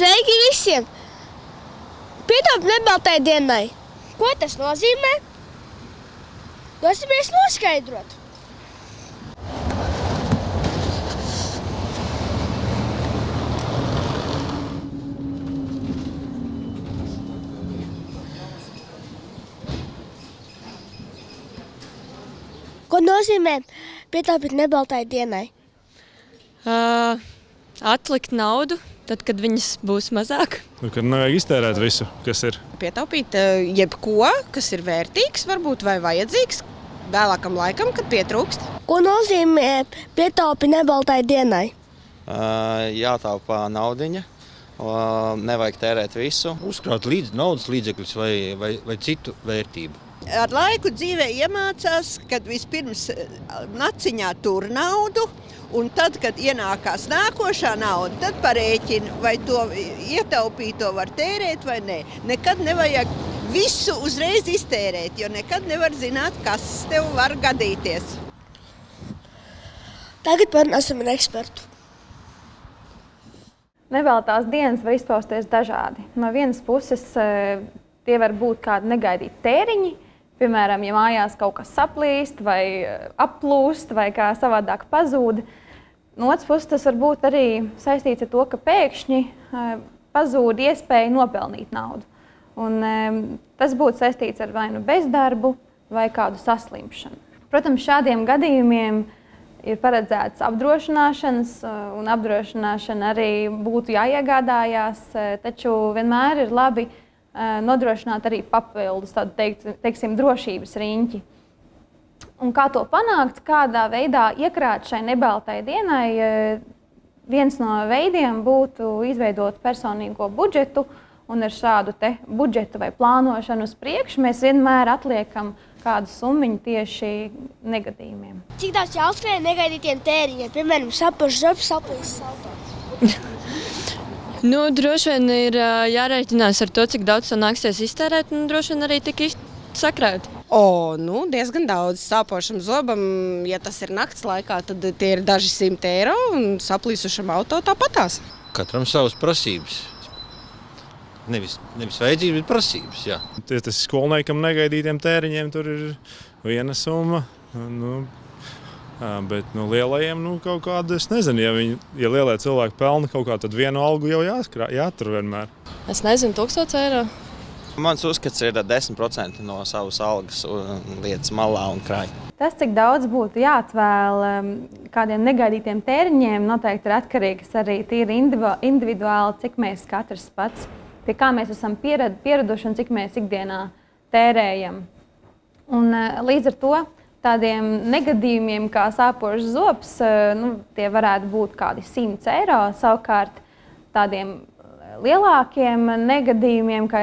Sveiki visiem! Pietop nebaltai dienai! Ko tas nozīmē? Dosimies noskaidrot! Ko nozīmē pietaupīt nebaltai dienai? Uh, atlikt naudu, tad, kad viņas būs mazāk. Nu, kad nevajag iztērēt visu, kas ir. Pietaupīt uh, jebko, kas ir vērtīgs, varbūt vai vajadzīgs vēlākam laikam, kad pietrūkst. Ko nozīmē pietaupīt nebaltai dienai? Uh, jātaupa naudiņa. Uh, nevajag tērēt visu. Uzkrāt līdz naudas līdzekļus vai, vai, vai citu vērtību. Ar laiku dzīvē iemācās, kad vispirms naciņā tur naudu, un tad, kad ienākās nākošā nauda, tad parēķina, vai to ietaupīto var tērēt vai nē. Nekad nevajag visu uzreiz iztērēt, jo nekad nevar zināt, kas tev var gadīties. Tagad parunāsim ar ekspertu. Nevēlētās dienas var izpausties dažādi. No vienas puses, tie var būt kādi negaidīti tēriņi, Piemēram, ja mājās kaut kas saplīst, vai aplūst, vai kā savādāk pazūd. No otras puses, tas var būt arī saistīts ar to, ka pēkšņi pazūd iespēja nopelnīt naudu. Un, tas būtu saistīts ar vai nu bezdarbu, vai kādu saslimšanu. Protams, šādiem gadījumiem ir paredzēts apdrošināšanas, un apdrošināšana arī būtu jāiegādājās, taču vienmēr ir labi nodrošināt arī papildus tādu teikt, teiksim, drošības riņķi. Un kā to panākt, kādā veidā iekrāt šai nebaltai dienai, viens no veidiem būtu izveidot personīgo budžetu. Un ar šādu budžetu vai plānošanu uz priekšu mēs vienmēr atliekam kādu summu tieši negadījumiem. Cik daudz jāuzkrāj negaidītiem tēriņiem, piemēram, zobs, saplīsis auto? Nu, droši vien ir jārēķinās ar to, cik daudz to nāksies iztērēt, un droši vien arī tik sakrāt. O, nu, diezgan daudz sāpošam zobam, ja tas ir nakts laikā, tad tie ir daži simti eiro un saplīsušam auto tāpatās. Katram savas prasības. Nevis, nevis vajadzības, bet prasības. Jā. Tas skolniekam negaidītiem tēriņiem tur ir viena summa. Nu, Bet nu, lielajiem nu, kaut kāda, es nezinu, ja, viņi, ja lielie cilvēki pelna kaut kā, tad vienu algu jau jāskrā, jātur vienmēr. Es nezinu, 1000 eiro. Mans uzskats ir 10% no savas algas lietas malā un krājā. Tas, cik daudz būtu jāatvēl kādiem negaidītiem tēriņiem, noteikti ir atkarīgs arī tīri individuāli, cik mēs katrs pats, pie kā mēs esam pieraduši un cik mēs ikdienā tērējam. Un, līdz ar to tādiem negadījumiem, kā sāpošs zobs, nu, tie varētu būt kādi 100 eiro. Savukārt tādiem lielākiem negadījumiem, kā,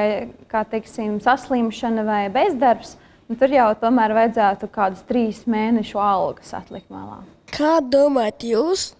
kā teiksim, saslimšana vai bezdarbs, nu, tur jau tomēr vajadzētu kādus trīs mēnešu algas atlikt malā. Kā domājat jūs,